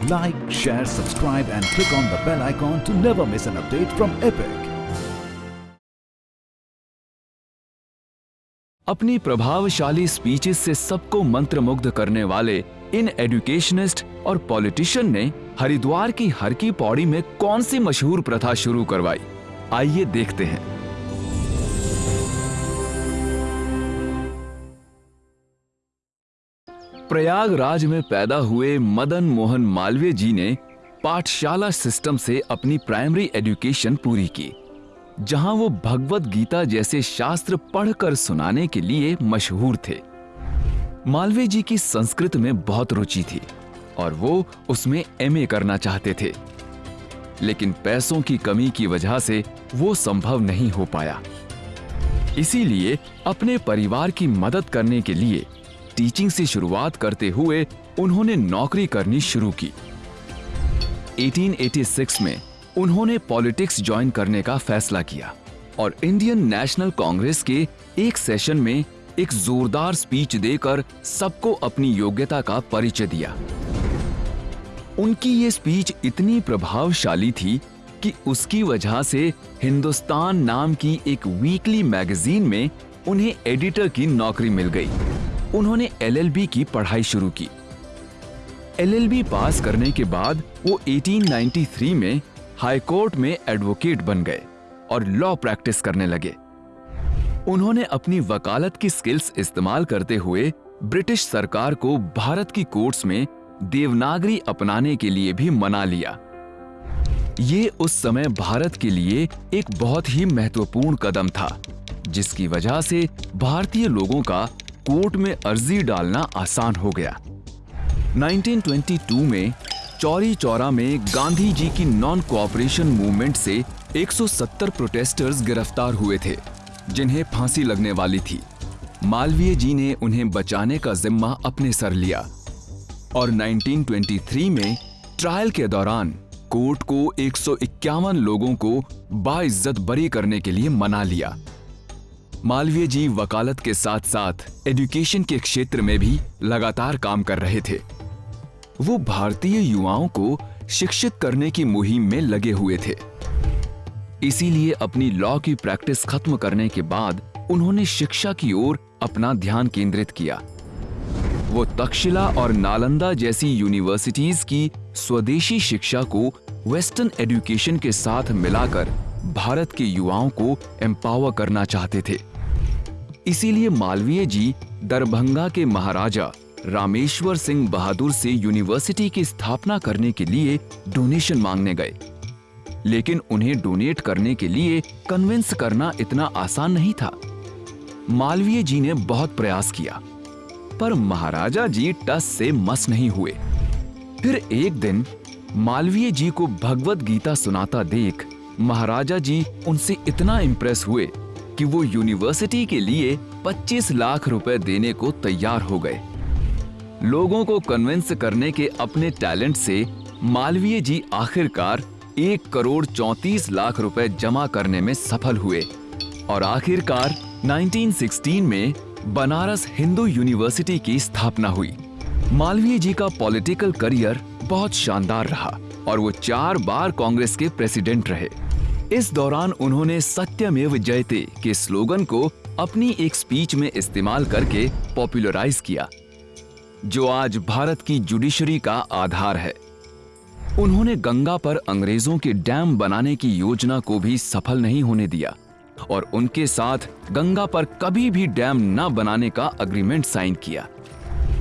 Like, share, subscribe and click on the bell icon to never miss an update from Epic. अपनी प्रभावशाली speeches से सबको मंत्रमुग्ध करने वाले इन एडुकेशनिस्ट और पॉलिटिशियन ने हरिद्वार की हर की पौड़ी में कौन सी मशहूर प्रथा शुरू करवाई आइए देखते हैं प्रयागराज में पैदा हुए मदन मोहन मालवीय जी ने पाठशाला सिस्टम से अपनी प्राइमरी एजुकेशन पूरी की, जहाँ वो भगवत गीता जैसे शास्त्र पढ़कर सुनाने के लिए मशहूर थे। मालवीय जी की संस्कृत में बहुत रुचि थी और वो उसमें एमए करना चाहते थे, लेकिन पैसों की कमी की वजह से वो संभव नहीं हो पाया। इसीलिए अपने परिवार की मदद करने के लिए टीचिंग से शुरुआत करते हुए उन्होंने नौकरी करनी शुरू की। 1886 में उन्होंने पॉलिटिक्स ज्वाइन करने का फैसला किया और इंडियन नेशनल कांग्रेस के एक सेशन में एक जोरदार स्पीच देकर सबको अपनी योग्यता का परिचय दिया। उनकी ये स्पीच इतनी प्रभावशाली थी कि उसकी वजह से हिंदुस्तान नाम की एक वीकली मैगजीन में उन्हें एडिटर की नौकरी मिल गई। उन्होंने एलएलबी की पढ़ाई शुरू की। एलएलबी पास करने के बाद वो 1893 में हाई कोर्ट में एडवोकेट बन गए और लॉ प्रैक्टिस करने लगे। उन्होंने अपनी वकालत की स्किल्स इस्तेमाल करते हुए ब्रिटिश सरकार को भारत की कोर्ट्स में देवनागरी अपनाने के लिए भी मना लिया। ये उस समय भारत के लिए एक बहुत ही महत्वपूर्ण कदम था, जिसकी वजह से भारतीय लोगों का कोर्ट में अर्जी डालना आसान हो गया। 1922 में चौरी चौरा में गांधी जी की नॉन कोऑपरेशन मूवमेंट से 170 प्रोटेस्टर्स गिरफ़्तार हुए थे, जिन्हें फांसी लगने वाली थी। मालवीय जी ने उन्हें बचाने का जिम्मा अपने सर लिया। और 1923 में ट्रायल के दौरान कोर्ट को 151 लोगों को बाइज्जत बरी करने के लिए मना लिया। मालवीय जी वकालत के साथ साथ एजुकेशन के क्षेत्र में भी लगातार काम कर रहे थे। वो भारतीय युवाओं को शिक्षित करने की मुहिम में लगे हुए थे। इसीलिए अपनी लॉ की प्रैक्टिस खत्म करने के बाद उन्होंने शिक्षा की ओर अपना ध्यान केंद्रित किया। वो तक्षशिला और नालंदा जैसी यूनिवर्सिटीज की स्वदेशी शिक्षा को वेस्टर्न एजुकेशन के साथ मिलाकर भारत के युवाओं को एम्पावर करना चाहते थे। इसीलिए मालवीय जी दरभंगा के महाराजा रामेश्वर सिंह बहादुर से यूनिवर्सिटी की स्थापना करने के लिए डोनेशन मांगने गए। लेकिन उन्हें डोनेट करने के लिए कन्विंस करना इतना आसान नहीं था। मालवीय जी ने बहुत प्रयास किया, पर महाराजा जी टस से मस नहीं हुए। फिर एक दिन मालवीय जी को भगवत गीता सुनाता देख महाराजा जी उनसे इतना इंप्रेस हुए कि वो यूनिवर्सिटी के लिए 25 लाख रुपए देने को तैयार हो गए। लोगों को कन्विंस करने के अपने टैलेंट से मालवीय जी आखिरकार एक करोड़ चौंतीस लाख रुपए जमा करने में सफल हुए और आखिरकार 1916 में बनारस हिंदू यूनिवर्सिटी की स्थापना हुई। मालवीय जी का पॉलिटिकल करियर बहुत शानदार रहा और वो चार बार कांग्रेस के प्रेसिडेंट रहे। इस दौरान उन्होंने सत्यमेव जयते के स्लोगन को अपनी एक स्पीच में इस्तेमाल करके पॉपुलराइज किया, जो आज भारत की जुडिशरी का आधार है। उन्होंने गंगा पर अंग्रेज़ों के डैम बनाने की योजना को भी सफल नहीं होने दिया और उनके साथ गंगा पर कभी भी डैम न बनाने का अग्रीमेंट साइन किया।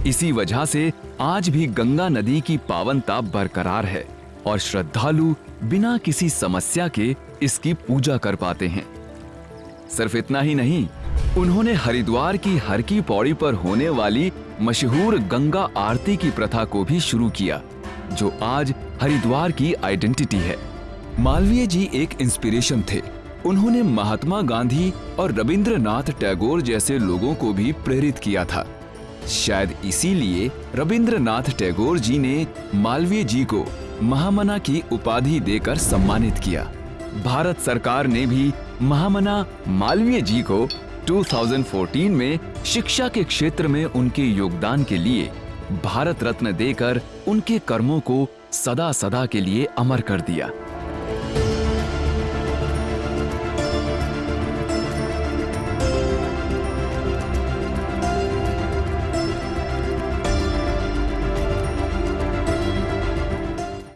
इसी वजह से आज भी गंगा नदी की पावनता बरकरार है। और श्रद्धालु बिना किसी समस्या के इसकी पूजा कर पाते हैं। सिर्फ़ इतना ही नहीं, उन्होंने हरिद्वार की हर की पौड़ी पर होने वाली मशहूर गंगा आरती की प्रथा को भी शुरू किया, जो आज हरिद्वार की आइडेंटिटी है। मालवीय जी एक इंस्पिरेशन थे। उन्होंने महात्मा गांधी और रविंद्रनाथ टैगोर जैसे लोगों को भी प्रेरित किया था। शायद इसीलिए रविंद्रनाथ टैगोर जी ने मालवीय जी को महामना की उपाधि देकर सम्मानित किया। भारत सरकार ने भी महामना मालवीय जी को 2014 में शिक्षा के क्षेत्र में उनके योगदान के लिए भारत रत्न देकर उनके कर्मों को सदा सदा के लिए अमर कर दिया।